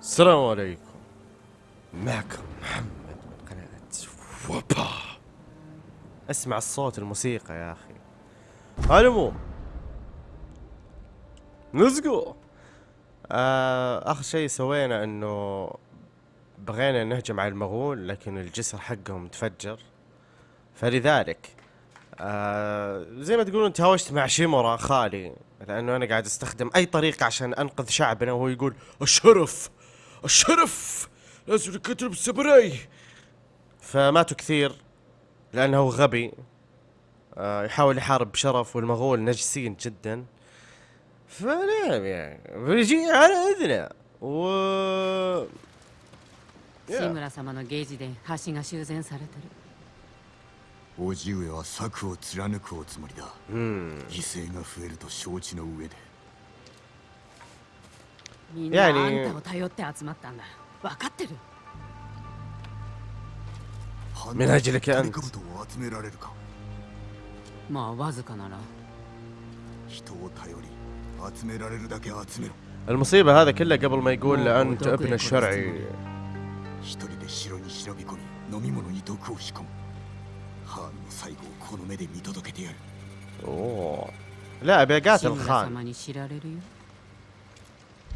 السلام عليكم. معكم محمد من قناة وبا. اسمع الصوت الموسيقى يا أخي. على العموم نزقو. آه اخر شيء سوينا إنه بغينا نهجم على المغول لكن الجسر حقهم تفجر. فلذلك آه زي ما تقولون تهاوشت مع شيمورا خالي لأنه أنا قاعد أستخدم أي طريقة عشان أنقذ شعبنا وهو يقول الشرف! الشرف لازم نقتل بالسبراي فماتوا كثير لانه غبي آه يحاول يحارب بشرف والمغول نجسين جدا فنعم يعني بيجي على اذنه و 志村様のゲージで橋が修繕されてる叔父上は策を貫くおつもりだ مم. 犠牲が増えると承知の上で みんなあいやねんたを頼って集まったんだ分かってる من أجلك أنت トリカブトを集められるかまあわずかなら人を頼り集められるだけ集めろ المصيبة هذا كله قبل ما يقول أنت ابن الشرعي 一人で城に忍び込み飲み物に毒を仕込むハーンの最後をこの目で見届けてやる أوه لا أبي 志 أقاتل 村 خان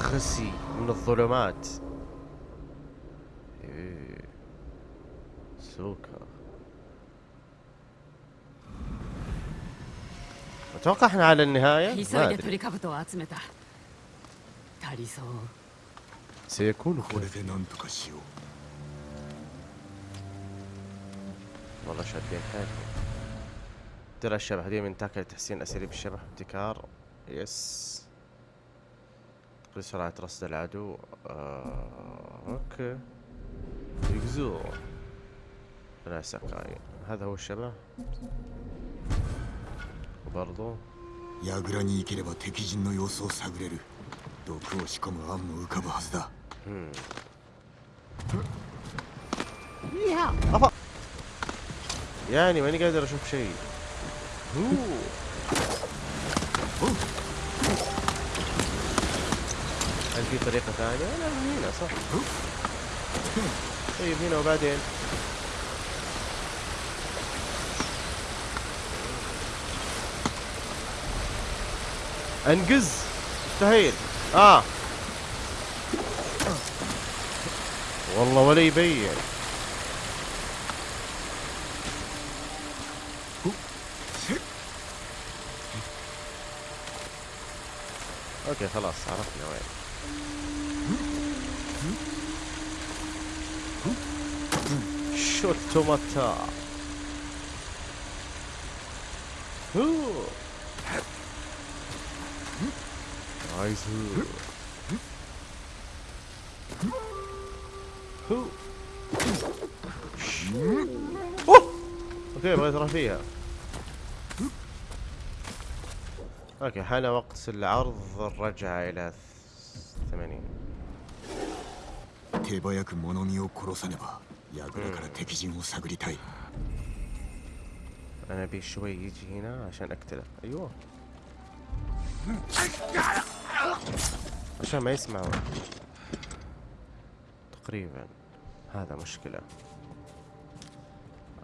خسي من الظلمات. إيه. سوكا. أتوقع إحنا على النهاية؟ سيكون خير. والله شادين حيلهم ترى الشبح دي من تاكل تحسين اساليب الشبح ابتكار. يس. تقليل سرعة رصد العدو آه. اوكي يجزو لا سكاي هذا هو الشبح وبرضو 櫓に行ければ敵陣の様子を探れる毒を仕込む案も浮かぶはずだ أفا يعني ماني قادر اشوف شيء في طريقة ثانية؟ لا من هنا صح. طيب هنا وبعدين؟ انقز. مستحيل. آه. والله ولا يبين. أوكي خلاص عرفنا وين. شوتو ماتا هو نايس هو اوه اوكي بغيت اروح فيها اوكي حان وقت العرض الرجعة الى ثمانين 手早く物見を殺さねば أنا ابي شوي يجي هنا عشان اقتله أيوه عشان ما يسمعوا تقريبا. هذا مشكلة.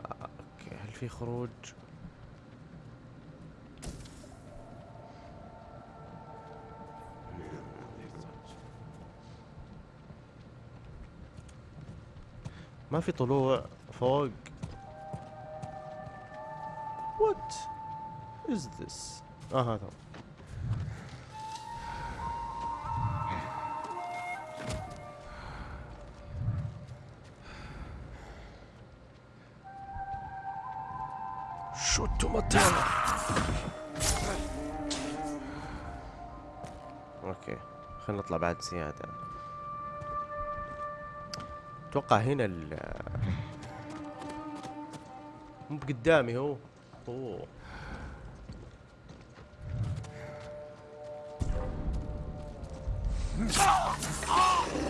أوكي. هل في خروج؟ ما في طلوع فوق What is this? آه هذا. شوتو متانا أوكي خلينا نطلع بعد زيادة أتوقع هنا ال مو بقدامي هو. أوه.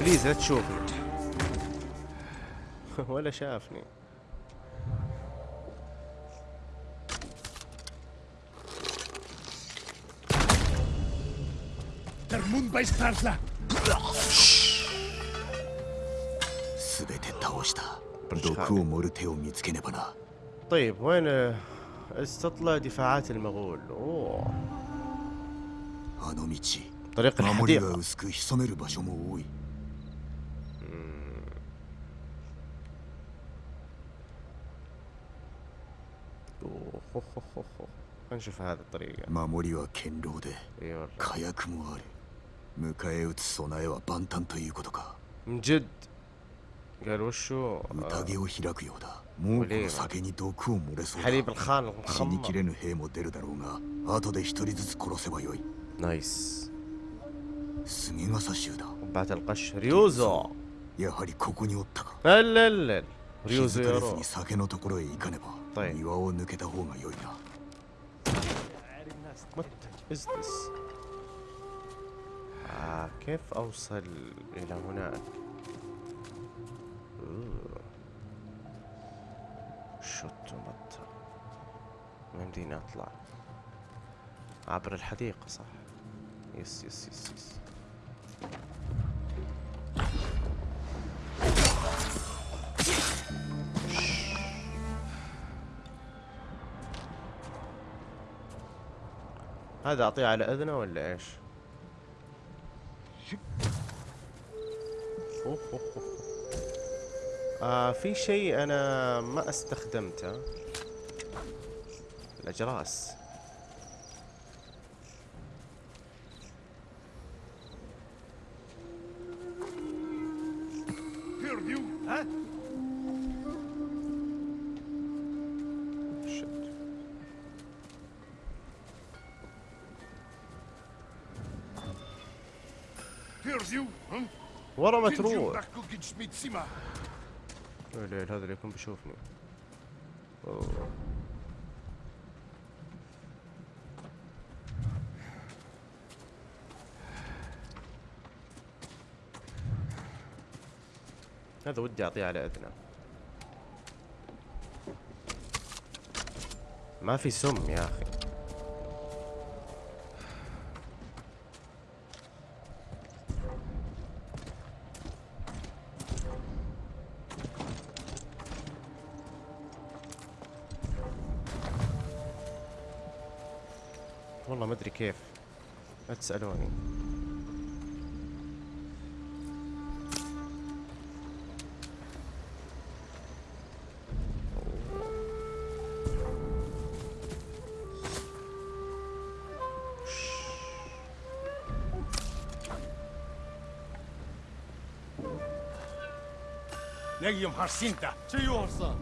بليز لا تشوفني. ولا شافني. Der Mund. 全て倒した毒を盛る手を見つけねばな طيب وين استطلع دفاعات المغول اوه あの道 طريق 守りが الحديقة 薄く潜める場所も多い أوه، هو هو هو هو. خلينا نشوف هذه الطريقة 守りは堅牢で اي والله 火薬もある迎え撃つ備えは万端ということか من جد قال وشو حليب الخان المخمر نايس بعد القش ريوزو لا لا لا ريوزو طيب كيف أوصل إلى هناك؟ ちょっと待って ما يمديني أطلع عبر الحديقة صح yes yes yes yes هذا أعطيه على أذنه ولا إيش؟ أوه أوه أوه. آه في شيء أنا ما استخدمته? Hm? ورا ما تروح ليل هذا اللي يكون بيشوفني. أوه. هذا ودي أعطيه على إذنه. ما في سم يا أخي. لا تسالوني Legium har Sinta. Tjuorsa.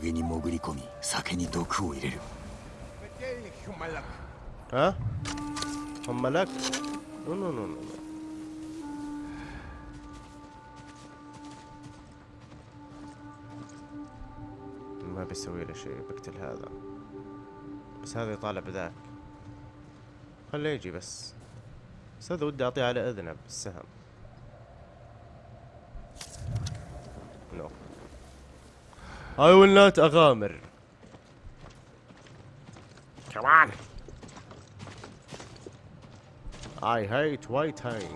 宴に潜り込み酒に毒を入れる Bedelig humalak. ها؟ هم لك no no no no ما بيسوي له شيء بقتل هذا. بس هذا يطالع بذاك. خليه يجي بس. بس هذا ودي أعطيه على إذنه بالسهم. نو I will not أغامر. كمان I hate waiting.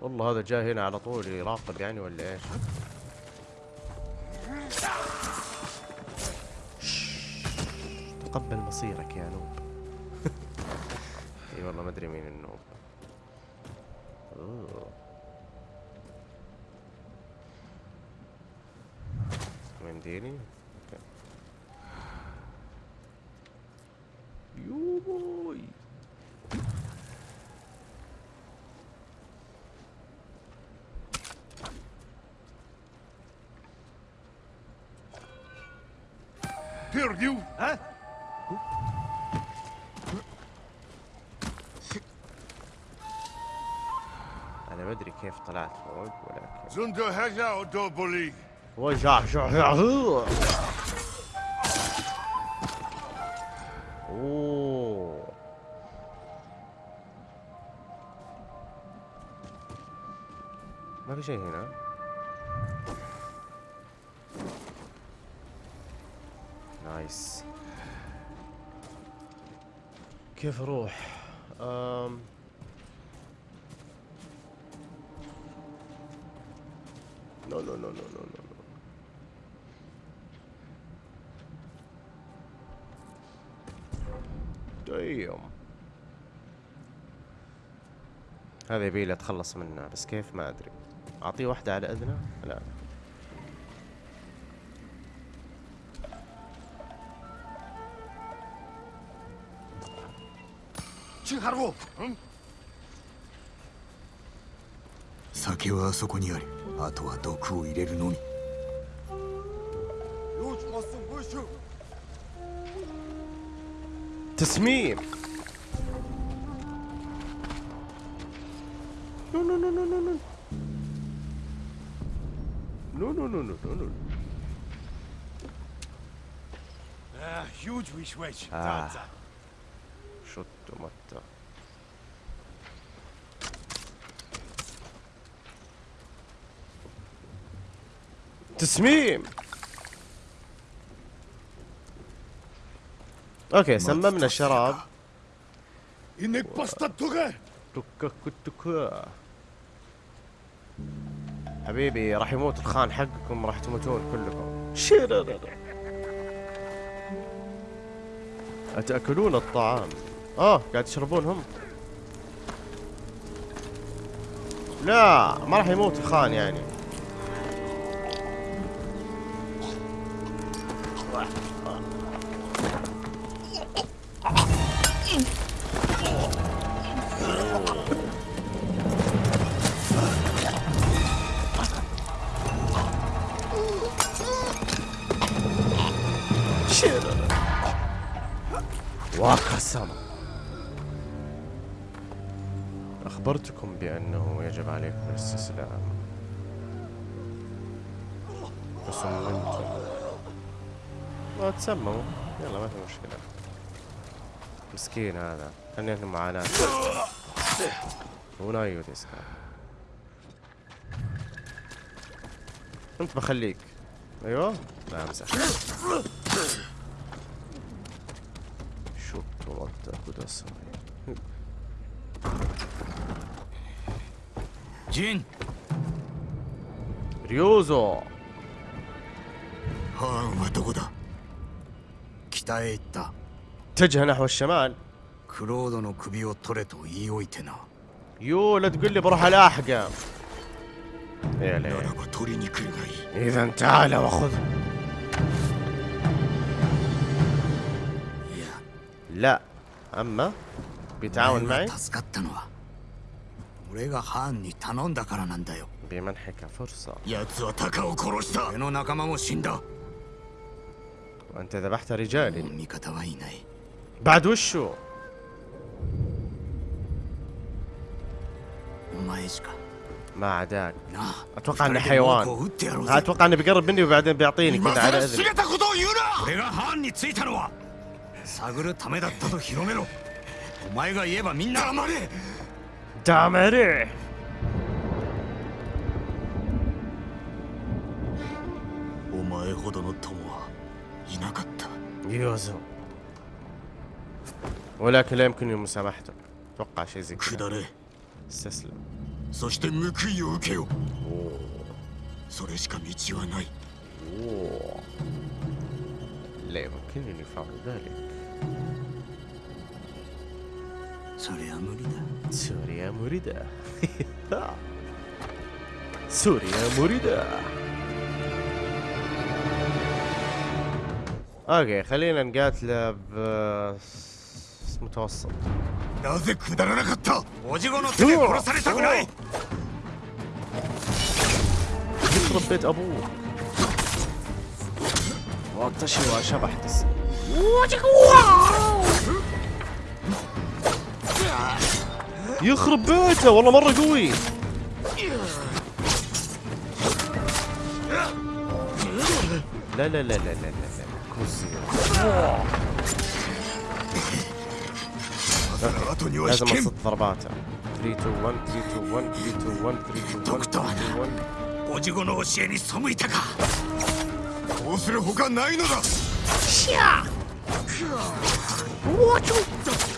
والله هذا جاي هنا على طول يراقب يعني ولا إيش؟ تقبل مصيرك يا نوب. إي والله ما أدري مين النوب. أوه. منديلي Sunt du Hänger, Doboli? Oh, ja, ja, ja. Oh. ما في شيء هنا نايس كيف أروح؟ أم... no no no no no no دايم هذا يبي لي اتخلص منه بس كيف؟ ما أدري. أعطيه واحدة على إذنه؟ لا. 酒はあそこにあるあは毒を入れるのみ。よしマスーごいしょノノノノノノノノノノノノノ Inek basta tuga. تكا. كتكا حبيبي راح يموت الخان حقكم راح تموتون كلكم. شيرر أتأكلون الطعام؟ آه قاعد تشربون هم لا ما راح يموت الخان يعني. وقسم أخبرتكم بأنه يجب عليكم الاستسلام. فصممتم ما تسمموا يلا ما في مشكلة. مسكين هذا. عنده معاناة. ونايو تسكا أنت بخليك. أيوه؟ لا امزح ください陣リョウゾハーンはどこだ北へ行った اتجه نحو الشمال. كلود の首を取れと言いおいてな يو لا تقول لي بروح الاحقه يا ليه اذا تعال واخذ لا. أما بيتعاون معي؟ بمنحك فرصة. وأنت ذبحت رجالي بعد وشو؟ ما عداك. أتوقع إنه حيوان. أتوقع إنه بيقرب مني وبعدين بيعطيني كذا على اذني 探るためだったと広めろお前が言えばみんな黙れ دامري お前ほどの友はいなかった يوزو ولكن لا يمكنني مسامحته اتوقع شيء زي 下 كذا れ استسلم そして報いを受けよそれしか道はない أوه. لا يمكنني فعل ذلك そりゃ無理だ سوريا مريدة سوريا مريدة اوكي خلينا نقاتله ب متوسط なぜくだらなかったおじごの手で殺されたくない يخرب بيت ابوه وقت شوى شبح تس يخرب بيته والله مرة قوي. لا لا لا لا لا لا لا لازم أصد ضرباته. 3 2 1 3 2 1 3 2 1 3 2 1 3 2 1叔父の教えに背いたかこうするほかないのだしゃくわちょっと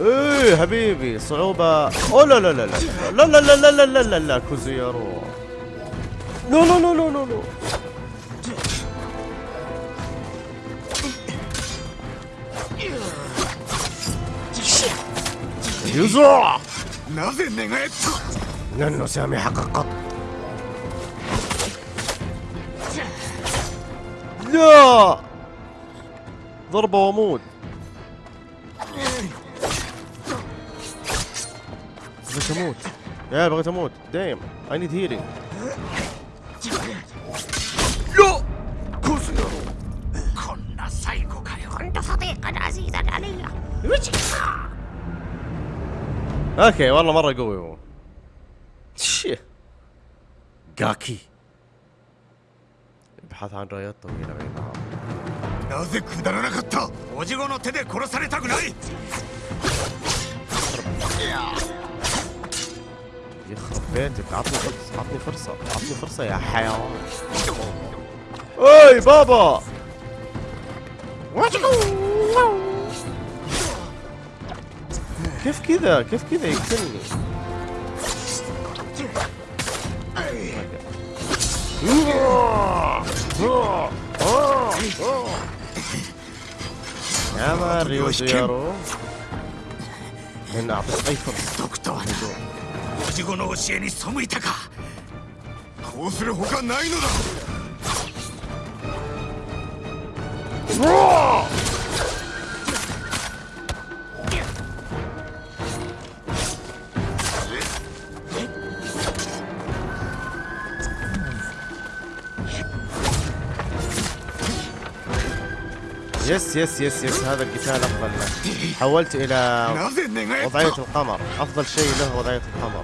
إيه حبيبي صعوبة أو لا لا لا لا لا لا لا لا لا لا لا كوزيرو لا لا لا لا لا لا لن نسامحك قط لا ضربة وموت بغيت اموت يا بغيت اموت دايم اي نيد هيلينج لا كوزيرو こんな最後かよ اوكي والله مره قوي هو شي جاكي ابحث عن رايات طويله بينها なぜくだらなかったおじごの手で殺されたくない يخرب بيتك عطني فرصة عطني فرصة عطني فرصة يا حيوان. أي بابا! كيف كذا؟ كيف كذا يقتلني؟ يا مان ريوزيرو لن أعطيك أي فرصة. ドクターおじごの教えに背いたかこうするほかないのだ يس يس يس يس هذا القتال افضل له حولت الى なぜ寝返っ وضعية た القمر افضل شيء له وضعية القمر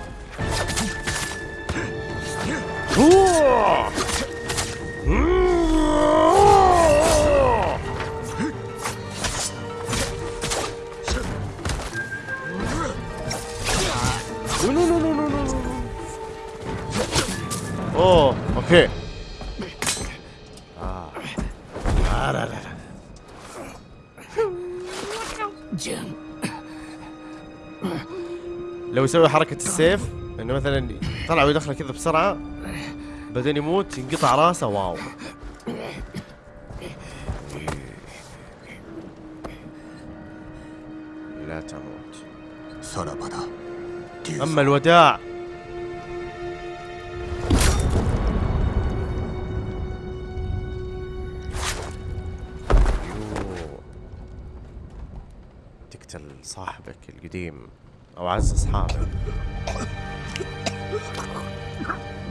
لو يسوي حركة السيف انه مثلا طلع ويدخله كذا بسرعة بعدين يموت ينقطع راسه واو. لا تموت. أما الوداع. تقتل صاحبك القديم أو أعز اصحابك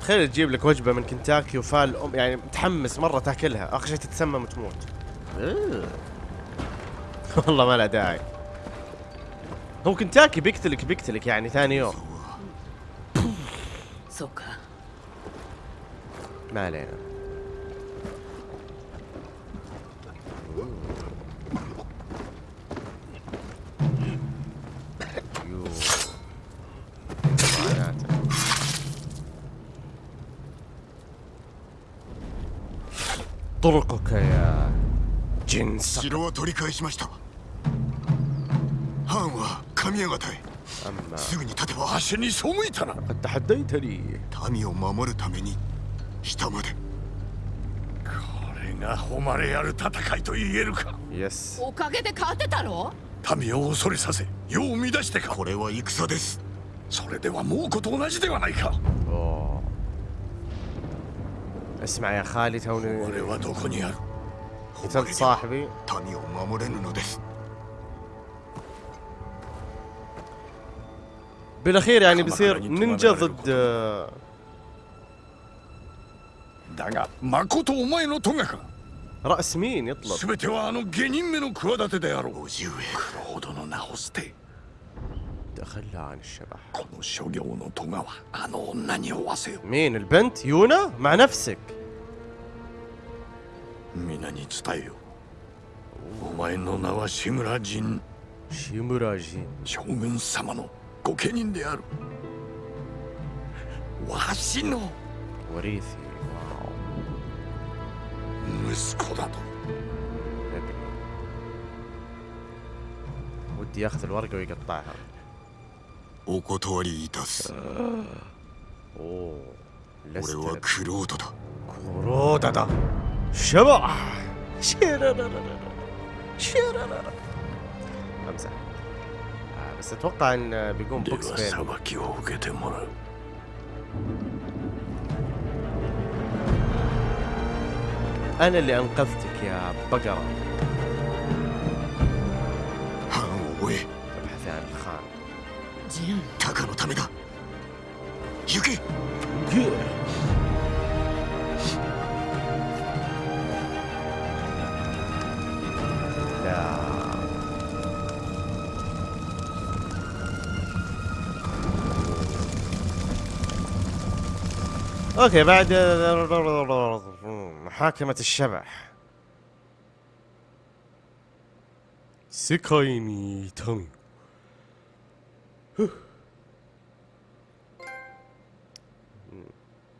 تخيل تجيب لك وجبة من كنتاكي وفال ام يعني متحمس مرة تاكلها. آخر شيء تتسمم وتموت. آه. والله ما لها داعي. هو كنتاكي بيقتلك بيقتلك يعني ثاني يوم. ما علينا. どこかや。巡査城は取り返しました。ハンは神谷方へ。すぐに立てば足に背いたな。民を守るために下まで。これが誉れある戦いと言えるか。おかげで勝てたろ民を恐れさせ世を乱してか。これは戦です。それではもうこと同じではないか。اسمع يا خالي توني. قتلت صاحبي. بالأخير يعني بصير نينجا آه، ضد رأس مين يطلب تخلى عن الشبح. مين البنت؟ يونا؟ مع نفسك. شيمورا جين شوغن سامانو. كوكينين ديارو. واشينو وريثي. واو مسكو ودي ياخذ الورقة ويقطعها. お断りいたす اوه 俺は لست クロードだ كرودة شبح شيرارارارا. شيرارارارا. امزح آه بس اتوقع ان بيقوم で بوكس は بين 裁きを受けてもらう انا اللي انقذتك يا بقرة タカのためだ行け لا اوكي بعد محاكمة الشبح سيكايني تامي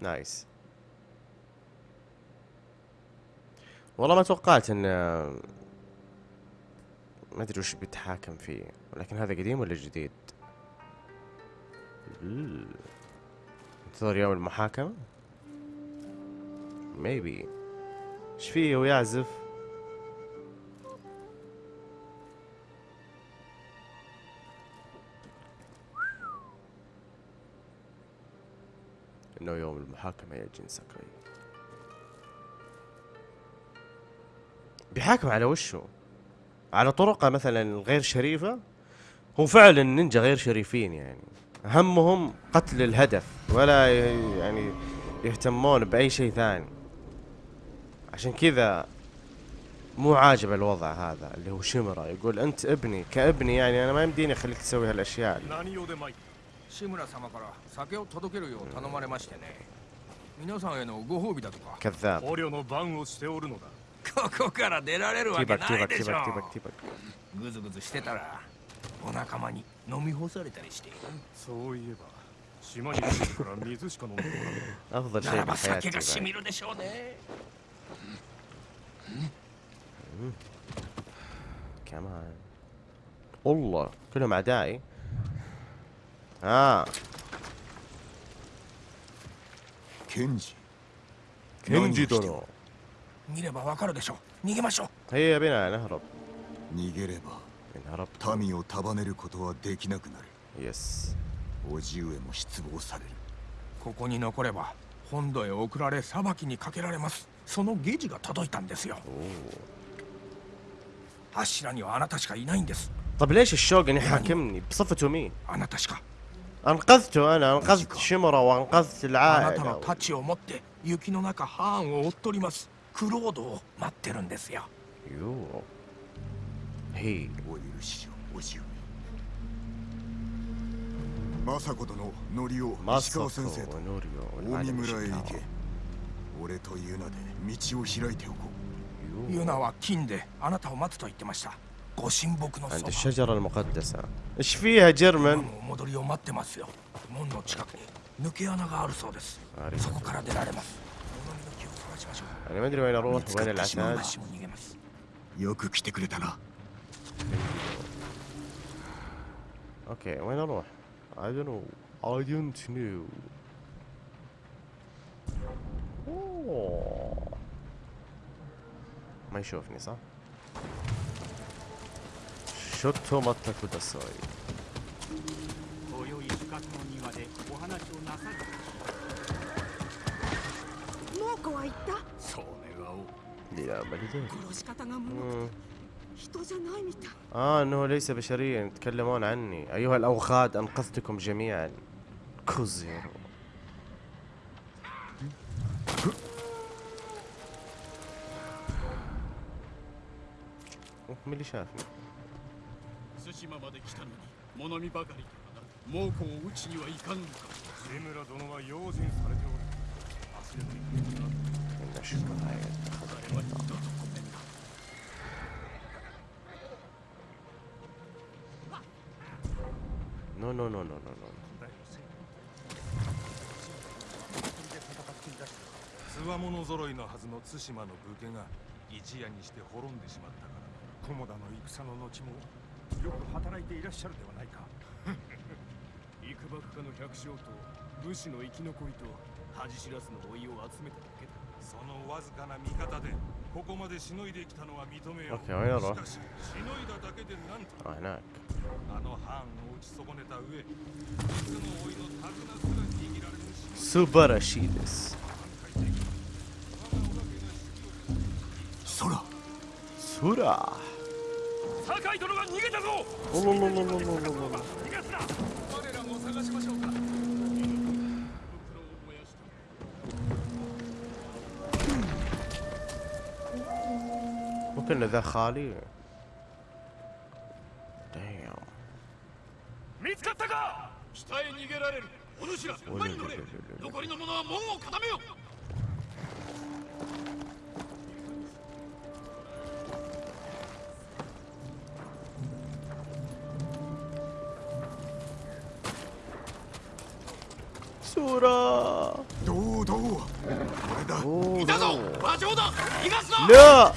nice والله ما توقعت إن ما أدري وش بيتحاكم فيه ولكن هذا قديم ولا جديد؟ ال- انتظر يوم المحاكمة؟ ميبي إيش فيه ويعزف إنه يوم المحاكمة يا جين ساكاي بيحاكم على وشه على طرقة مثلا غير شريفة؟ هو فعلا النينجا غير شريفين يعني. همهم قتل الهدف ولا يعني يهتمون بأي شيء ثاني. عشان كذا مو عاجب الوضع هذا اللي هو شمرة يقول أنت ابني كابني يعني أنا ما يمديني أخليك تسوي هالأشياء. اللي. 志村様から酒を届けるよう頼まれましてね皆さんへのご褒美だとか كذاب 捕虜の番をしておるのだここから出られるわけ تيبك な تيبك いでしょ تيبك تيبك تيبك ぐずぐずしてたらお仲間に飲み干されたりしてそういえば島に来てから水しか飲んでおらん أفضل な شيء らば酒 بحياتي がし بعد. みるでしょうね كمان والله كلهم أعدائي آه ケンジ كنجي دونو 見ればわかるでしょう逃げましょう هيا بنا نهرب 逃げれば إن هربت 民を束ねることはできなくなる يس 叔父上も失望されるここに残れば本土へ送られ裁きにかけられますそのゲジが届いたんですよ أوه. 柱にはあなたしかいないんです طب ليش الشوغن يحاكمني بصفته مين あなたしか انقذته انا انقذت شمرة وانقذت あなたの العائلة 太刀を持って雪の中ハーンを追っとりますクロードを待ってるんですよ يو هي お許しを叔父上政子殿ノリオ石川先生 ماسكو と ونوريو 大見 والمعلم 村へ行 شيكاوا け俺とユナで道を開いておこう يو ユナは金であなたを待つと言ってましたご神木のそ عند الشجرة المقدسة. إيش فيها جيرمن؟ أنا ما ادري وين أروح وين العتاد أوكي وين أروح؟ I don't know I don't know ما يشوفني صح؟ شوتو ماتا كوداساي 今宵深くの庭でお話をなさる猛虎は言ったそう願おう يا بلدي 殺し方がもう人じゃないみたい اه انه ليس بشريا يتكلمون عني ايها الاوغاد انقذتكم جميعا كوزيرو أوه، مين اللي شافني 島まで来たのに物見ばかりとはな猛虎を討ちにはいかんのか江村殿は用心されておる忘ればいけなあれは二度とごめんなノノノノノノつわもの揃いのはずの対馬の武家が一夜にして滅んでしまったから菰田の戦の後もよく働いていらっしゃるではないか。幾ばくかの百姓と武士の生き残りと恥知らずの老いを集めただけだそのわずかな味方でここまでしのいできたのは認めよう。OK, しかししのいだだけでなんと。あの藩を打ち損ねた上いつの老いの手綱すら握られる素晴らしいです。空。空。酒井殿が逃げたぞ الله الله الله الله الله الله 逃がすな我らも探しましょうか ممكن ذا خالي Damn. 見つかったか北へ逃げられるお主ら馬に乗れ残りの者は門を固めよ سورة どうどうこれだ أوه، いたぞ no. 馬上だ逃がすな لا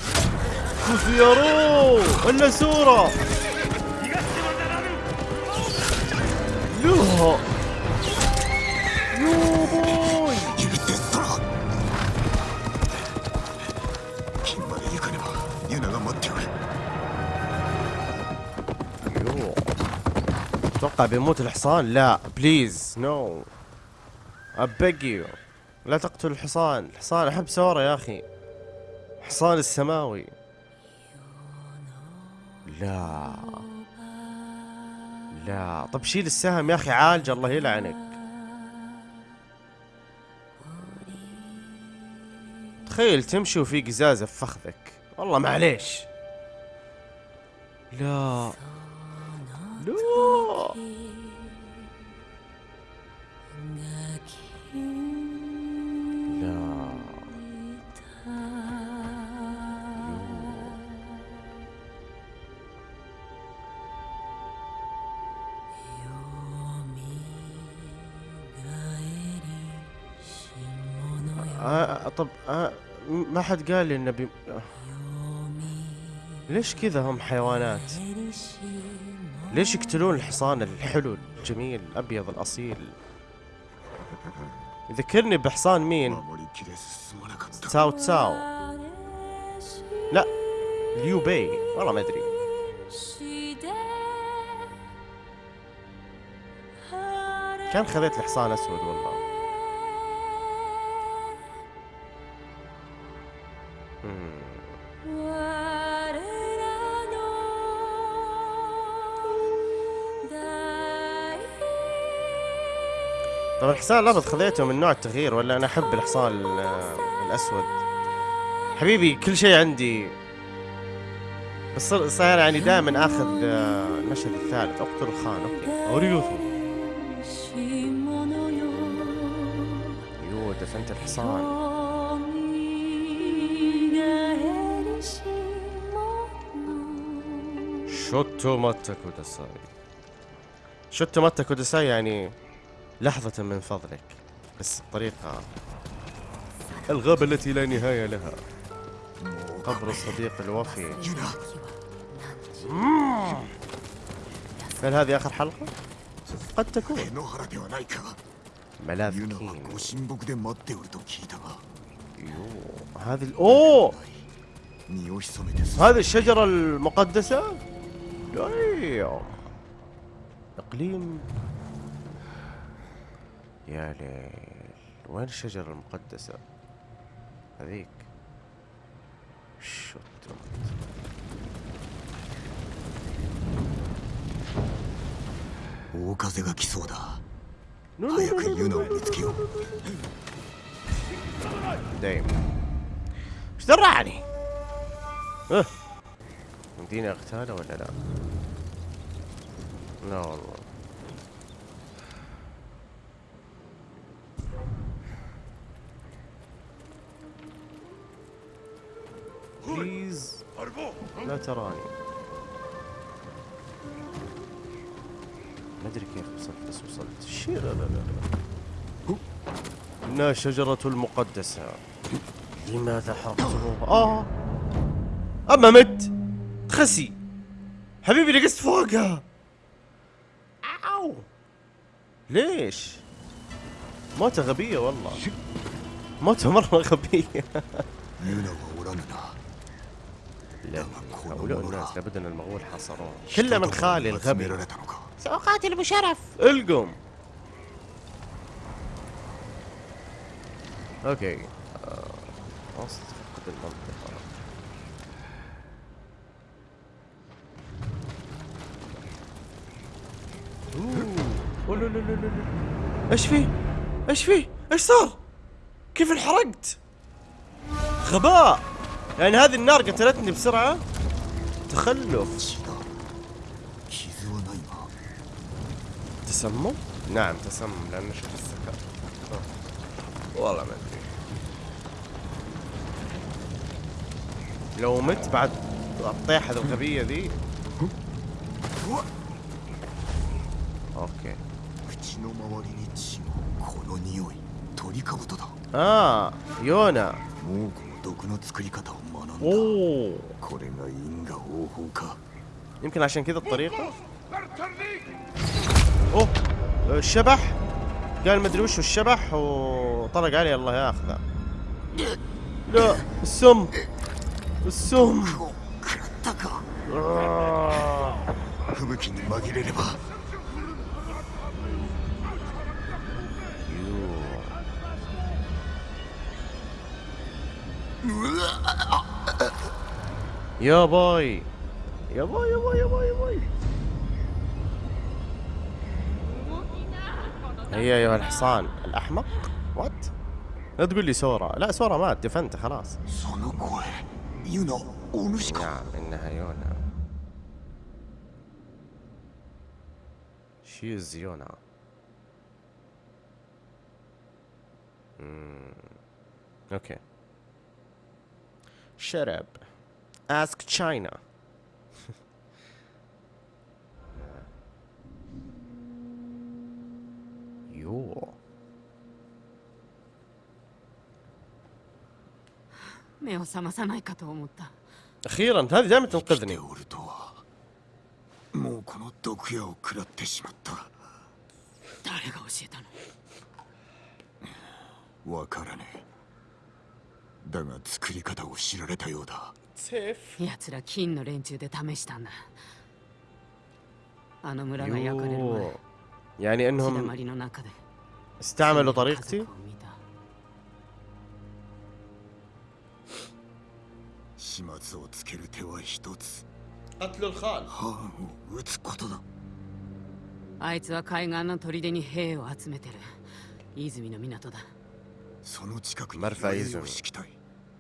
خزيرو الا سورة لا يو بوي 許せ空金まで行かねばユナが待っておる يو اتوقع بيموت الحصان لا بليز نو أبقي. لا تقتل الحصان الحصان أحب سورة يا أخي. حصان السماوي. لا. لا. طب شيل السهم يا أخي عالج الله يلعنك. تخيل تمشي وفي قزازة في فخذك. والله معليش. لا. لا. آه،, آه طب آه ما حد قال لي انه بي... ليش كذا هم حيوانات؟ ليش يقتلون الحصان الحلو الجميل الأبيض الأصيل؟ يذكرني بحصان مين؟ تساو تساو لا ليو بي. والله ما أدري. كان خذيت الحصان أسود والله. طب الحصان الأبيض خذيته من نوع التغيير ولا أنا أحب الحصان ال- الأسود. حبيبي كل شيء عندي. بس صاير يعني دائما آخذ آه، المشهد الثالث. اقتل الخان okay. اوريوثو يو دفنت الحصان. ちょっと待ってください شوتو ماتا كوداساي يعني لحظة من فضلك. بس بطريقة الغابة التي لا نهاية لها. قبر الصديق الوفي. هل هذه آخر حلقة؟ قد تكون. ملاذ هذه ال... أوه! هذه الشجرة المقدسة؟ أيوه إقليم. يا ليل وين الشجرة المقدسة هذيك. شوت دايم غاكي سودا هيك إيش درعني؟ أه. يمديني أغتالة ولا لا؟ لا والله. please لا تراني ما أدري كيف وصلت بس وصلت. شير لا لا لا انها شجرة المقدسة. لماذا حرقته آه. أما مت. خسي. حبيبي نقصت فوقها. أو ليش؟ موتة غبية والله. موتة مرة غبية. لا هؤلاء الناس لابد أن المغول حاصروه كله من خالي الغبي سأقاتل بشرف القم. أوكي. آه، خلاص فقد المنطقة. أوه. لا لا لا لا إيش فيه؟ إيش فيه؟ إيش صار؟ كيف انحرقت؟ غباء. يعني هذه النار قتلتني بسرعة. تخلف. تسمم؟ نعم تسمم لأن شفت السكر. والله ما أدري. لو مت بعد الطيحة الغبية ذي. أوكي. آه يونا. اوه يمكن عشان كذا الطريقة. أوه آه، الشبح. قال مدري وش الشبح وطلق عليه الله ياخذه. لا السم. السم. やばい. や ばい やばい やばい やばい. هي أيها الحصان الأحمق. what لا تقول لي سورا لا سورا مات دفنت خلاص. نعم إنها يونا. she is يونا. Hmm. أوكي اوكي شرب ask China يو 目を覚まさないかと思った اخيرا هذه دائما 生き تنقذني ておるとはもうこの毒矢を食らってしまった誰が教えたのわからねえ だが作り方を知られたようだ سيف 奴ら金の連中で試したんだあの村が焼かれる前 يو يعني 血だ انهم まりの中で استعملوا 家 طريقتي 族を見た始末をつける手は一つ قتلوا الخال ハーンを撃つことだあいつは海岸の砦に兵を集めてる泉の港だその近くにマルファイズムを敷きたい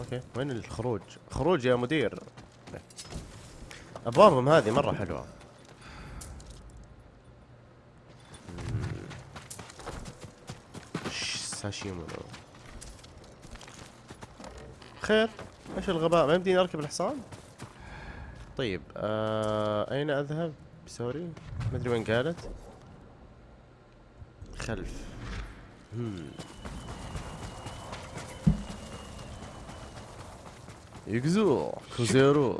okay وين الخروج؟ خروج يا مدير ابوابهم هذه مرة حلوة مم. ش- ساشيمونو خير إيش الغباء ما يمديني أركب الحصان؟ طيب آه أين أذهب؟ sorry ما أدري وين قالت خلف هم. يكزو كوزيرو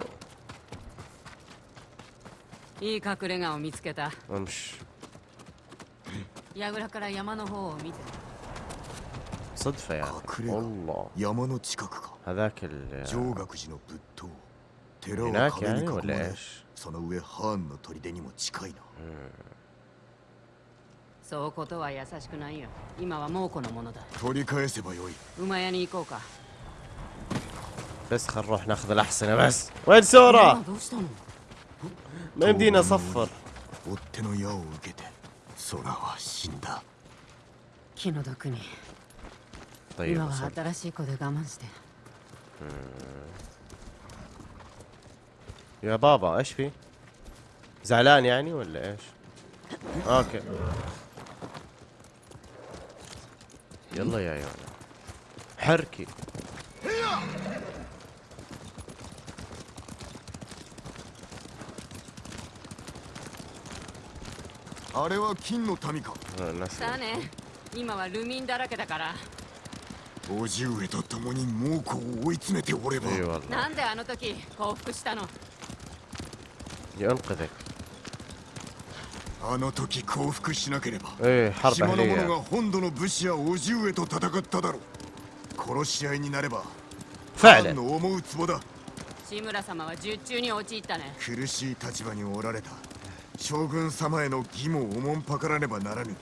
いい隠れ家を見つけた امش 櫓から山の方を見て صدفة يعني كاكريغا. والله 山の近くか هذاك ال 上学寺の仏塔 寺を هناك 壁に يعني 囲ま ولا れ ايش؟ その上ハーンの砦にも近いなそうことは優しくないよ今は猛虎のものだ取り返せばよい馬屋に行こうか بس خل نروح ناخذ الاحسن بس. وين سورا ما يمدينا أصفر. طيب يا بابا إيش في؟ زعلان يعني ولا إيش؟ أوكي. يلا يا يونا حركي. あれは金の民か？だね。今はルミンだらけだから。叔父上と共に猛虎を追い詰めておれば。な。んであの時降伏したの？あの時降伏しなければ島の者が本土の武士や叔父上と戦っただろう。殺し合いになればファンの思うツボだ。志村様は術中に陥ったね。苦しい立場におられた。将軍様への義務をおもんぱからねばならぬ。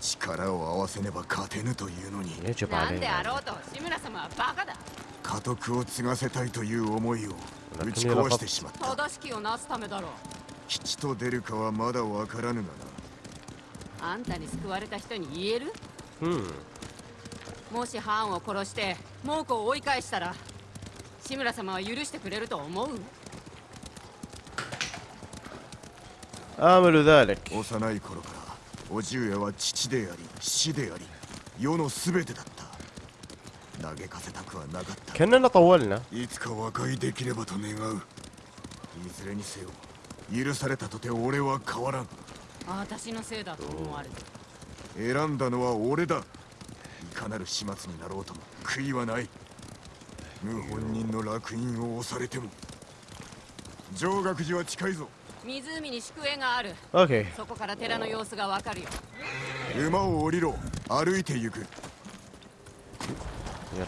力を合わせねば勝てぬというのに。なんであろうと志村様はバカだ。家督を継がせたいという思いを打ち壊してしまった。正しきをなすためだろう。吉と出るかはまだわからぬがな。あんたに救われた人に言える？うん。もしハを殺して猛虎を追い返したら志村様は許してくれると思う？امل ذلك 幼い頃から叔父上は父であり死であり世の全てだった嘆かせたくはなかった كاننا طولنا いつか和解できればと願ういずれにせよ許されたとて俺は変わらん私のせいだと思われて選んだのは俺だいかなる始末になろうとも悔いはない謀反人の烙印を押されても上学寺は近いぞ 湖に宿営がある اوكي そこから寺の様子がわかるよ馬を降りろ歩いて行く يلا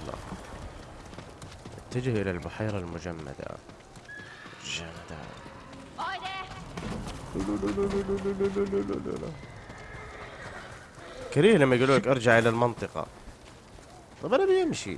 اتجه الى البحيرة المجمدة جمدة おいで كريه لما يقولوا لك ارجع الى المنطقة طب انا بيمشي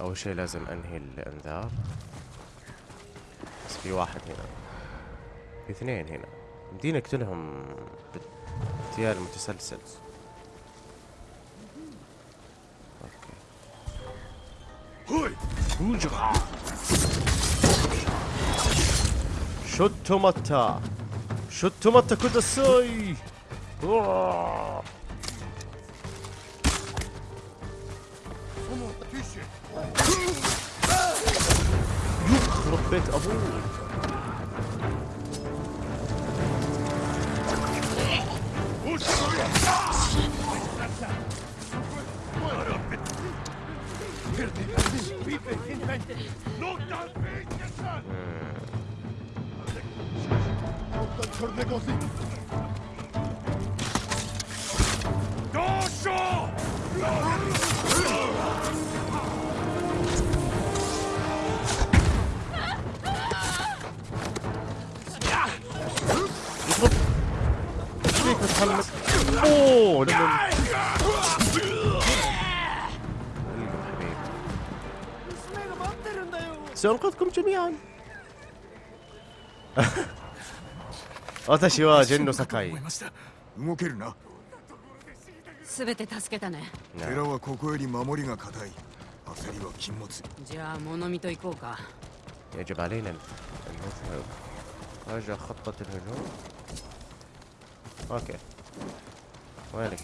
أول شيء لازم أنهي الأنذار. بس في واحد هنا. في اثنين هنا. يمديني اقتلهم باغتيال متسلسل okay. ちょっと待って ちょっと待ってください أوه. يخرب بيت ابوه يخرب فيك متحمس اوه لما حبيبي سأنقذكم جميعا 私はジェンの堺思いました動けるなすべて助けたね寺はここより守りが固い焦りは禁物じゃあ物見と行こうか يجب علينا أن نذهب راجع خطة الهجوم اوكي وينك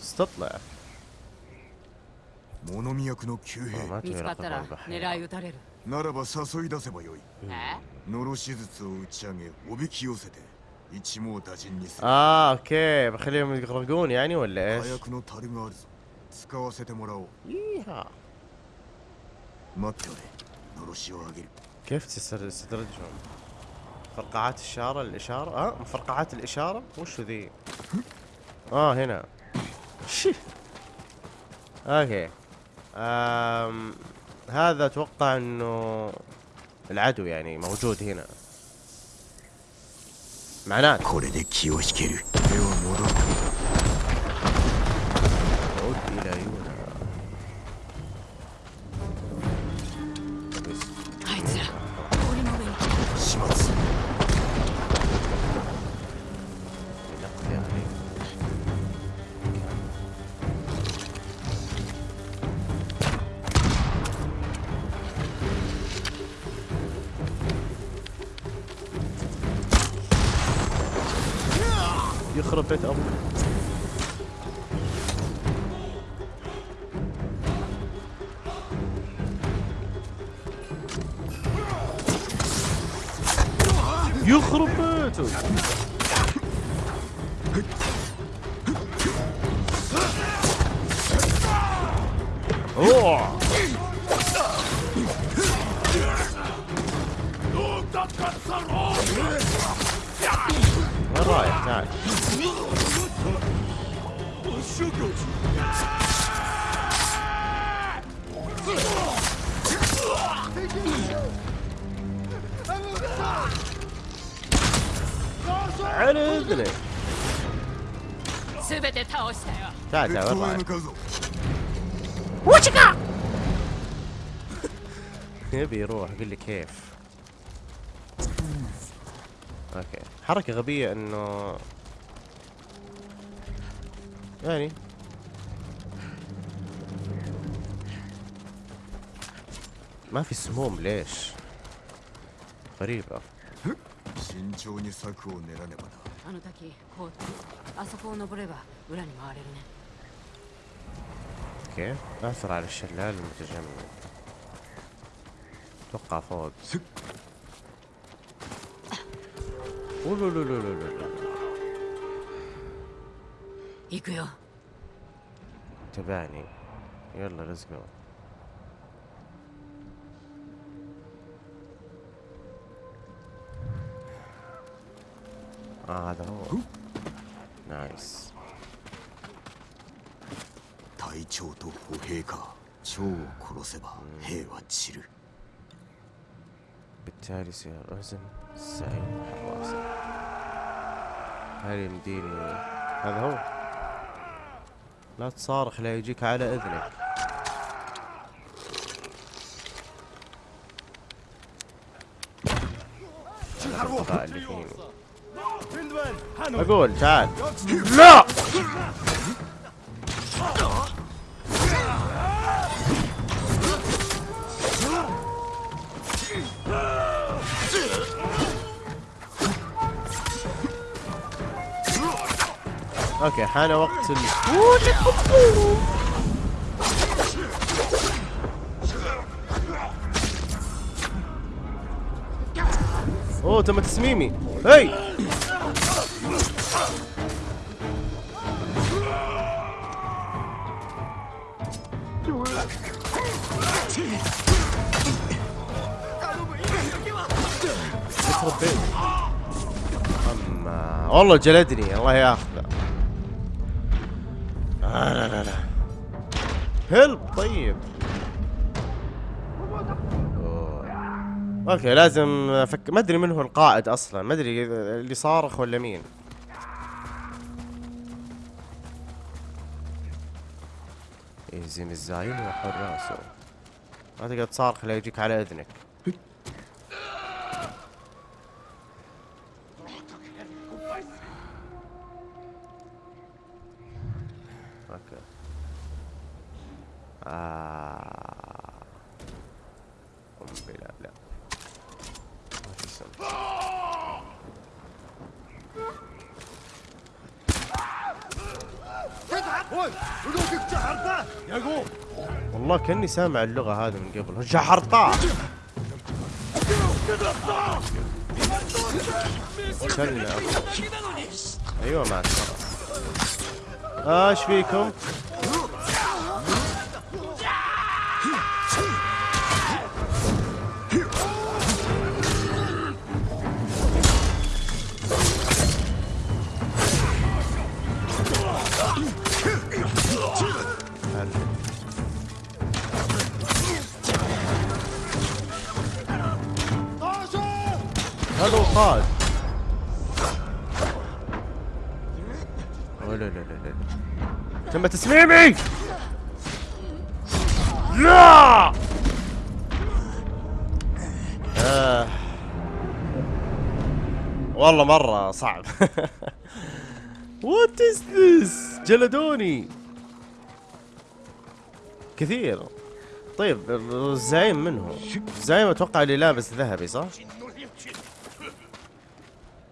بس تطلع 物見役の旧 آه، 兵 ما 見 تبي つかった رقم ら البحر 狙い撃たれるならば誘い出せばよいえノロ手術を打ち上げおびき寄せて一網打尽にする اه اوكي بخليهم يغرقون يعني ولا 火 ايش؟ 薬の樽があるぞ使わせてもらおう ييها 待っておれのろしをあげる كيف تستر- تستدرجهم؟ فرقعات الإشارة الإشارة آه مفرقعات الإشارة. وش ذي؟ آه هنا. شي. أوكي. آم هذا أتوقع إنه العدو يعني موجود هنا. معناته. يخرب بيت أبوك يخرب بيته اوه したよ تعال 別 تعال 当 وين へ رايح 向かうぞ يبي يروح قل لي كيف اوكي حركة غبية انه يعني ما في سموم ليش غريبة 慎重に策を練らねばなあの滝こうあそこを登れば裏に回れるね okay. اعثر على الشلال المتجمد أتوقع فوق. تبعني يلا let's go آه هذا هو نايس 隊長と歩兵か長を殺せば兵は散る بالتالي سيرزم الزعيم حراسة هل يمديني هذا هو لا تصارخ لا يجيك على اذنك هذا الغباء اللي فيني اقول تعال لا أوكي حان وقت ال... أوه تم تسميمي. هي يخرب والله جلدني الله ياخذه okay لازم افك ما أدري من هو القائد أصلا ما أدري اللي صارخ ولا مين. يهزم الزعيم ويحر راسه ما تقدر تصارخ لا يجيك على إذنك okay آه. قنبلة لا ما في سم والله كاني سامع اللغة هذه من قبل. جحرطة. كلنا أيوه مع السلامة. آه، إيش فيكم؟ تسميمي لا! آه. والله مرة صعب. what is this جلدوني. كثير. طيب الزعيم من هو؟ الزعيم أتوقع اللي لابس ذهبي صح؟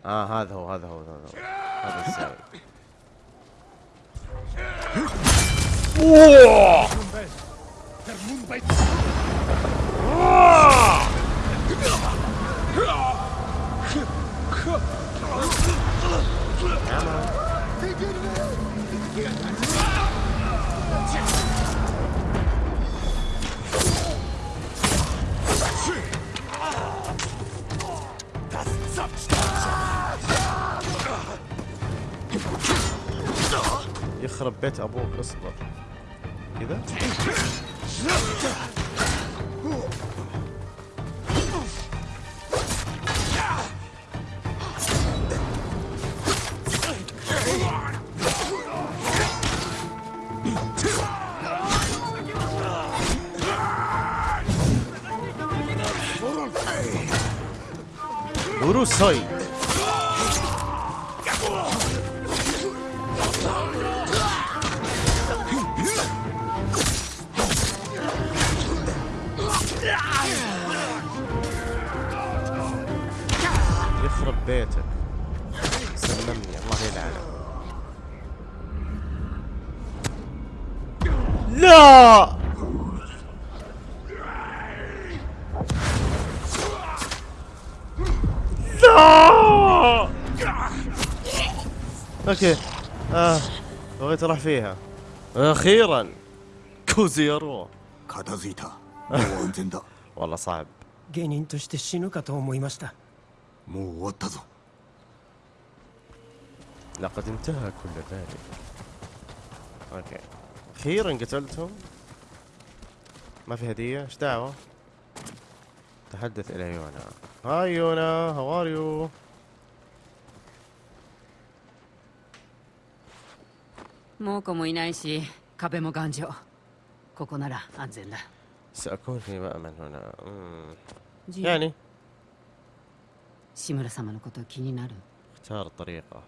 آه هذا هو هذا هو هذا هو. هذا الزعيم يخرب بيت أبوك اصبر كذا وروسوي يخرب بيتك سلمني الله يلعنه لا لا اوكي اه بغيت اروح فيها اخيرا كوزيرو 片付いたもう安全だ والله صعب 芸人として死ぬかと思いました もう終わったぞ لقد انتهى كل ذلك اوكي اخيرا قتلتهم ما في هدية ايش دعوة تحدث الى يونا هاي يونا هاو ار يو 猛虎もいないし壁も頑丈ここなら安全だ سأكون في مأمن هنا مم. ジ يعني اختار طريقة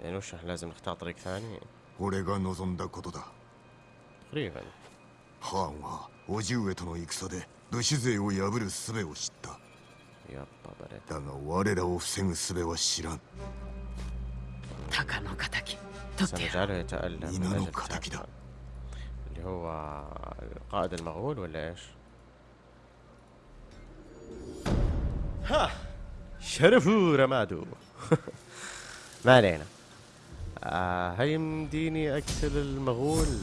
يعني وش إحنا لازم نختار طريق ثاني 俺が望んだことだ تقريبا ハーンは叔父上との戦で武士勢を破る術を知った يابا برد だが我らを防ぐ術は知らん 鷹の敵取ってやる سنجعله يتألم من إينانو أجل كاتاكي تاكا. اللي هو قائد المغول ولا ايش؟ ها شرفوا رمادو. ما علينا. آه هل يمديني أقتل المغول.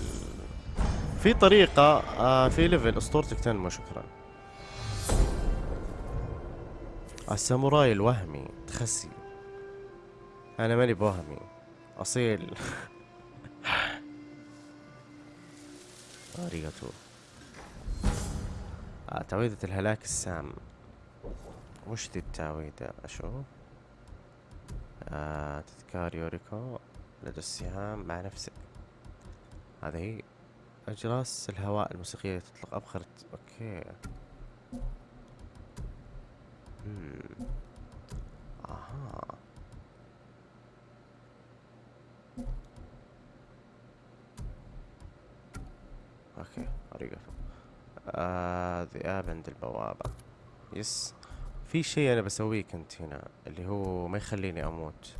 في طريقة آه في ليفل. أسطورتك تنمو شكرا. الساموراي الوهمي تخسي. أنا ماني بوهمي. أصيل. ありがとう آه تعويذة الهلاك السام. وش ذي التعويذة أشوف آه تذكار يوريكو لدى السهام مع نفسك. هذه هي أجراس الهواء الموسيقية تطلق أبخرة okay. مم. أها. okay ありがとう آه ذئاب عند البوابة. yes. في شيء أنا بسويه كنت هنا اللي هو ما يخليني أموت.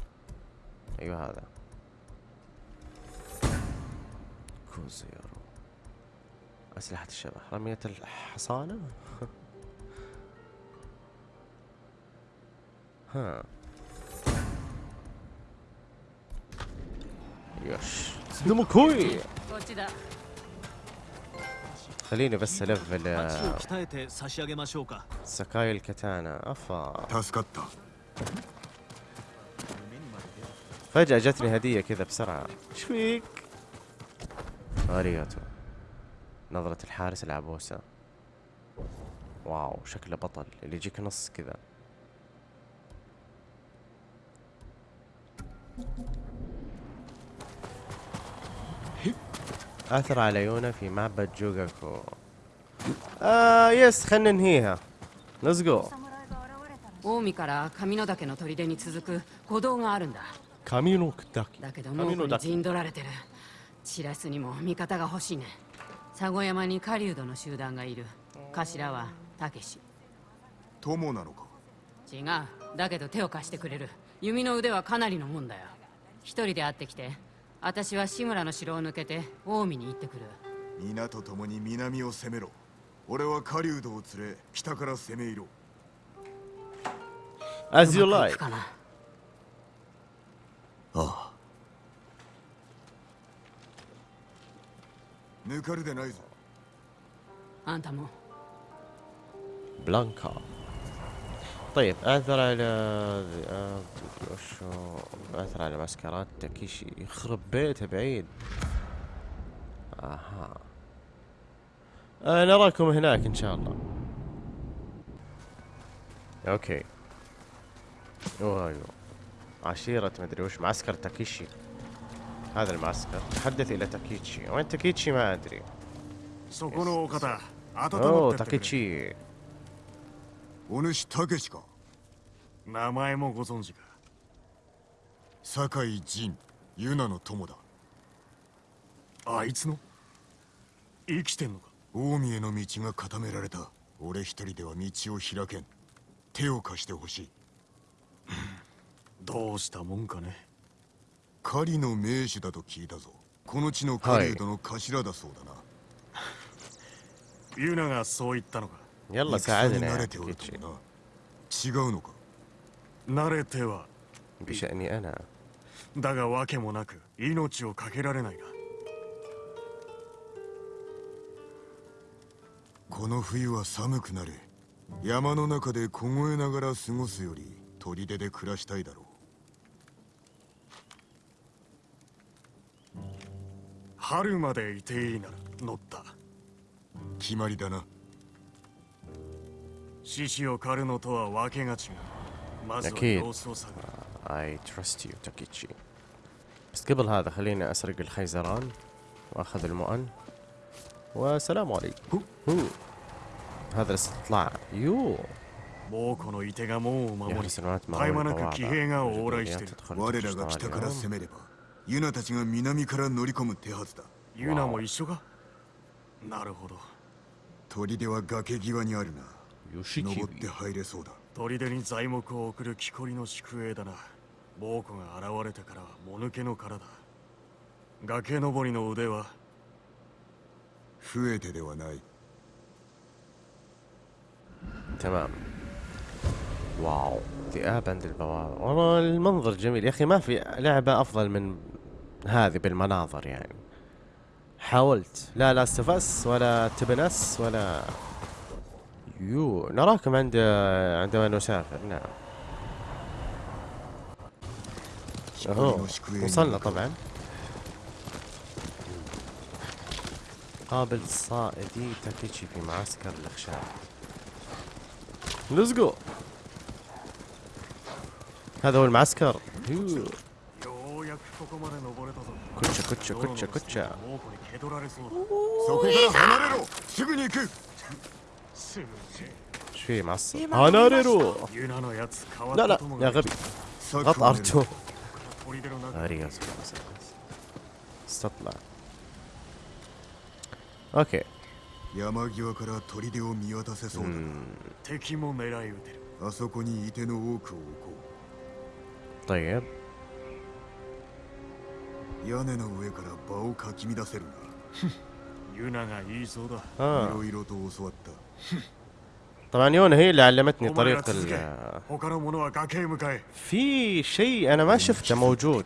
أيوه هذا. كوزيرو أسلحة الشبح. رمية الحصانة؟ ها. يش. دموكوي! خليني بس ألفل آه، سكاي الكتانا أفا. فجأة جتني هدية كذا بسرعة. إيش فيك؟ ありがとう نظرة الحارس العبوسة wow شكله بطل. اللي يجيك نص كذا. اعثر على يونا في معبد جوجاكو. آه yes خلنا ننهيها. Let's go. 近江から上野岳の砦に続く歩道があるんだ。上の岳だけどもう陣取られてる。チラスにも味方が欲しいね。佐護山に狩人の集団がいる。頭はたけし友なのか？違う。だけど手を貸してくれる。弓の腕はかなりのもんだよ。一人で会ってきて私は志村の城を抜けて近江に行ってくる。皆と共に南を攻めろ。俺は狩人を連れ北から攻め入ろう as you うまくい like くかなああ抜かるでないぞあんたも بلانكا طيب اثر على آه، وشو اثر على معسكرات تاكيشي يخرب بيته بعيد اها آه نراكم هناك ان شاء الله اوكي ايوه ايوه عشيرة مدري وش معسكر تاكيشي هذا المعسكر تحدث الى تاكيتشي وين تاكيتشي ما ادري そこのお方温 اوه まってってくれ تاكيتشي お主たけしか名前もご存知か酒井仁ユナの友だあいつの生きてんのか 近江への道が固められた俺一人では道を開けん手を貸してほしいどうしたもんかね狩りの名手だと聞いたぞこの地の狩人の頭だそうだな、ユナがそう言ったのか يلا 戦に ساعدنا 慣 يا れておる تاكيتشي ともな違うのか慣れては بشأني انا だが訳もなく命を懸けられないが この冬は寒くなる山の中で凍えながら過ごすより砦で暮らしたいだろう春までいていいなら乗った決まりだな獅子を狩るのとは訳が違うまずは أكيد 様子を探る I trust you تاكيتشي بس قبل هذا خليني اسرق الخيزران واخذ المؤن والسلام عليكم هو. هذا الاستطلاع يو 猛虎のいてが門を守 يا り سنوات 絶え間なく騎兵が往来 البوابة してる تدخل 我らが北から攻めればユナたちが南から乗り込む手はずだユナも一緒かなるほど砦は崖際にあるな يوشيكي 登って入れそうだ砦に材木を送る木こりの宿営だな猛虎が現れてからはもぬけの殻だ崖登りの腕は 増えてではない تمام واو ذئاب عند البوابة والله المنظر جميل يا أخي ما في لعبة أفضل من هذه بالمناظر يعني حاولت لا لا استفس ولا تبنس ولا يو نراكم عند عندما نسافر نعم 木こり أهو の宿営に وصلنا طبعا قابل صائدي تكتشي في معسكر الإخشاب. Let's go هذا هو المعسكر. كوتشا كوتشا كوتشا كوتشا. إيش في معسكر؟ 離れろ لا لا يا غبي. غط R2 استطلع. اوكي 山際から砦を見渡せそうだな、 مم. 敵も狙い撃てるあそこに射手の多くを置こ طيب う屋根の上から場をかき乱せるな ユナが言いそうだ い اه ろいろと教わった طبعا يونا هي اللي علمتني お前ら طريقة 続け ال 他の者は崖へ向かえ في شيء انا ما شفته موجود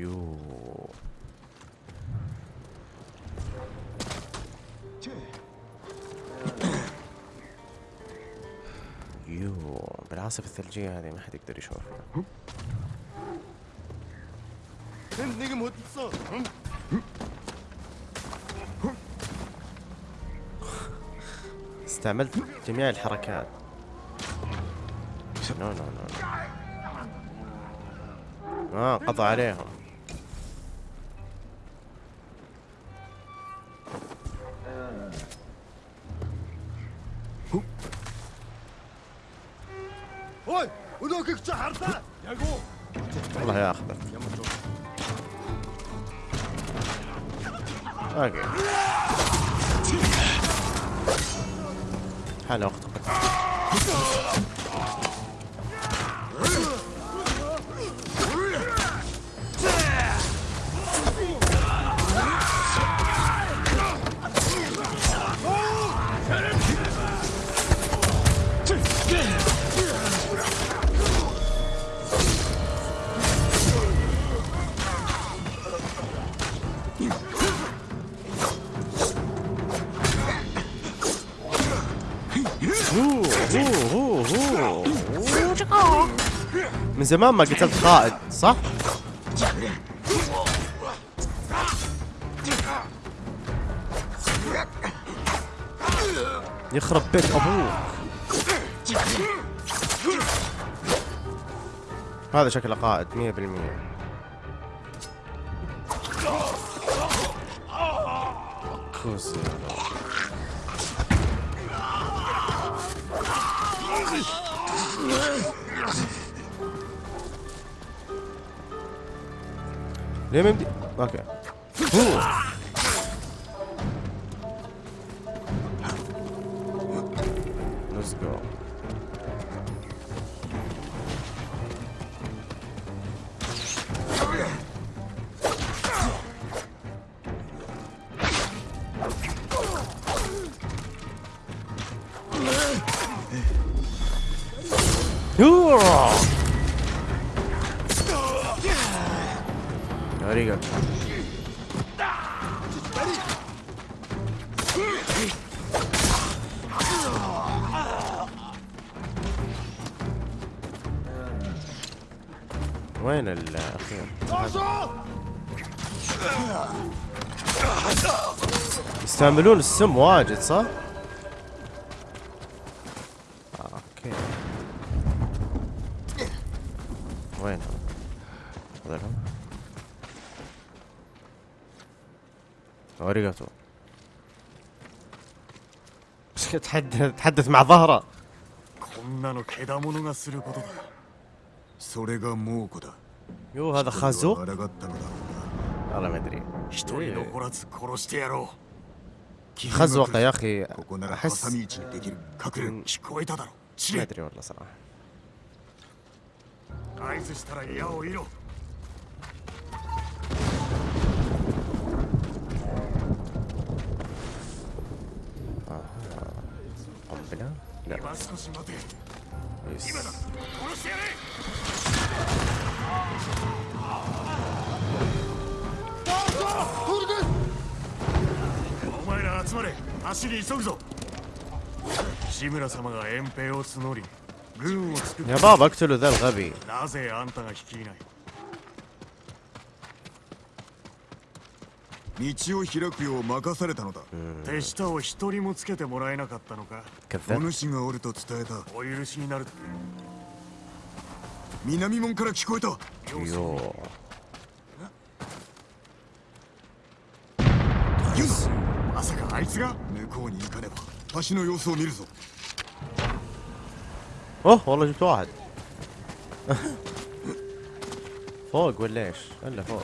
يو. بالعاصفة الثلجية هذه ما حد يقدر يشوفها. استعملت جميع الحركات. No no no آه قضى عليهم. زمان ما قتلت قائد صح؟ يخرب بيت أبوك هذا شكله قائد 100% ليه ما يمدي أوكي هو. Let's go. Hurrah! Arigato. وين الأخير؟ يستعملون السم واجد صح؟ آه، Okay وينهم؟ هذولهم؟ ありがとう بس تحدث تحدث مع ظهره こんなのけだものがすることだそれが猛虎だ يو هذا それ خازوق は抗ったのだろう والله ما ادري 一人残らず殺してやろう خزوقه يا اخي ここなら احس 挟み撃ちにできる隠れる聞こえただろ知 ما れ ادري والله صراحه 合図したら矢を射ろ قنبله لا 今少し待て يس. 殺してやれお前ら集まれ足に急ぐぞ志村様が遠兵を募り軍を作っ يا بابا اقتلوا ذا الغبي なぜあん 道を開くよう任されたのだ手下を一人もつけてもらえなかったのかお كذاب 主がおると伝えたお許しになる南門から聞こえた يو ユナまさかあいつが向こうに行かねば橋の様子を見るぞ اوه والله جبت واحد فوق ولا ايش؟ الا فوق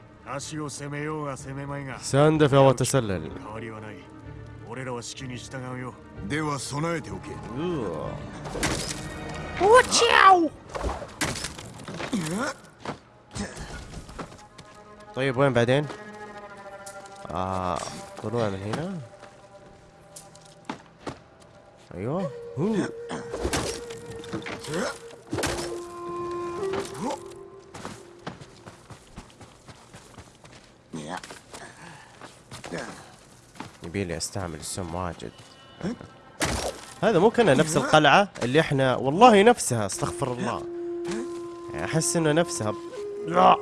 足を攻めようが攻めまいが ساندفع وتسلل 変わりはない俺らは指揮に従うよでは備えておけ طيب وين بعدين؟ آه طلوع من هنا ايوه هو. يبيلي أستعمل السم واجد. هذا مو كنا نفس القلعة اللي إحنا والله نفسها استغفر الله. أحس إنه نفسها لا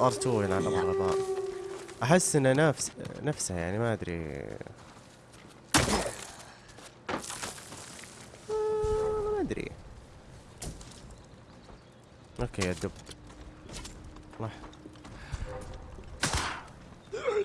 R2 يلعن ابو الغباء أحس إنه نفس نفسها يعني ما أدري. ما أدري. Okay يا دب راح لا أعوذ.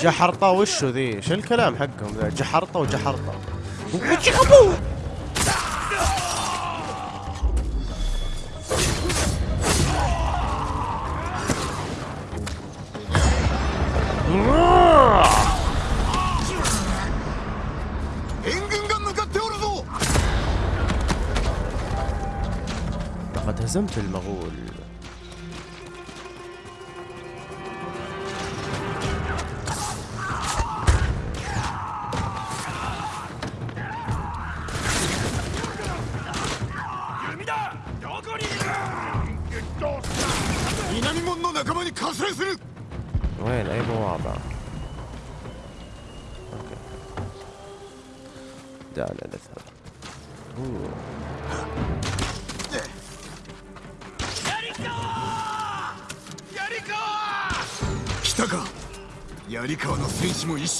جحرطة وشو ذي؟ شو الكلام حقهم ذا؟ جحرطة وجحرطة 아! هزمت المغول.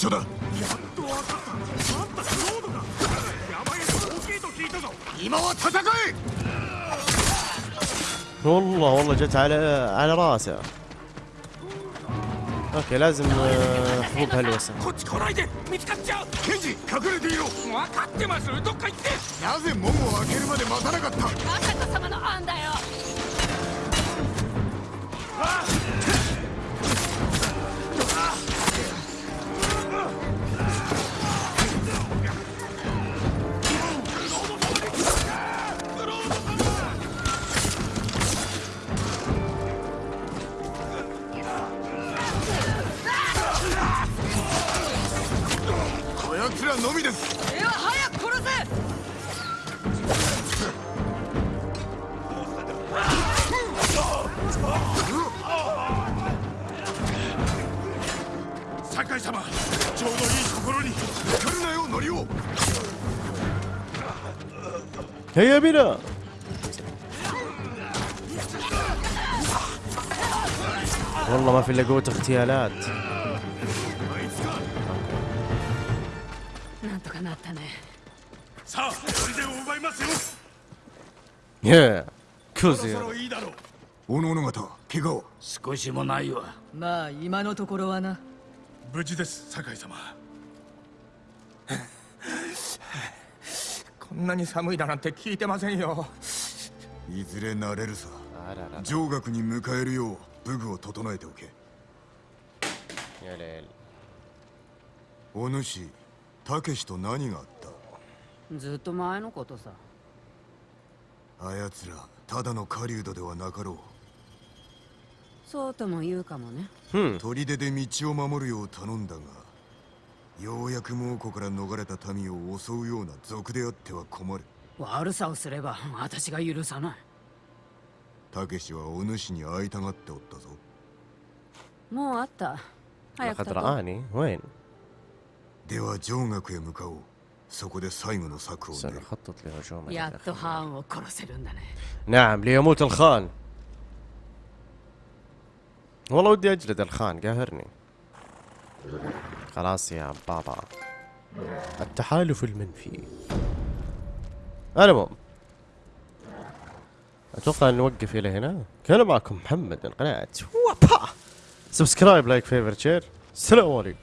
戦士も一緒だあんたクロードか山への大きいと聞いたぞ今は戦え والله والله جت على على راسه اوكي لازم آه، حبوب هلوسة こっち来ないで見つかっちゃうケンジ隠れていろ分かってますどっか行ってなぜ門を開けるまで待たなかった らのみですでは早く殺せ酒井様ちょうどいいところに来るなよノリオ هيا بنا والله ما في الا قوة اغتيالات ええ。今日ぜおのおの方怪我を。少しもないわ。まあ今のところはな。無事です酒井様。こんなに寒いだなんて聞いてませんよ。いずれ慣れるさ。上学に迎えるよう武具を整えておけ。お主たけしと何があった？ずっと前のことさ。あやつらただの狩人ではなかろう。そうとも言うかもね、砦で道を守るよう頼んだがようやく猛虎から逃れた民を襲うような賊であっては困る。悪さをすれば私が許さない。たけしはお主に会いたがっておったぞ。もう会った。早くたとでは城学へ向かおう。そこで最後の策を練る سنخطط لهجوم やっとハーンを殺せるんだね نعم ليموت الخان والله ودي اجلد الخان قاهرني خلاص يا بابا التحالف المنفي المهم اتوقع ان نوقف الى هنا كان معكم محمد من قناة وابا سبسكرايب لايك فيفر شير السلام عليكم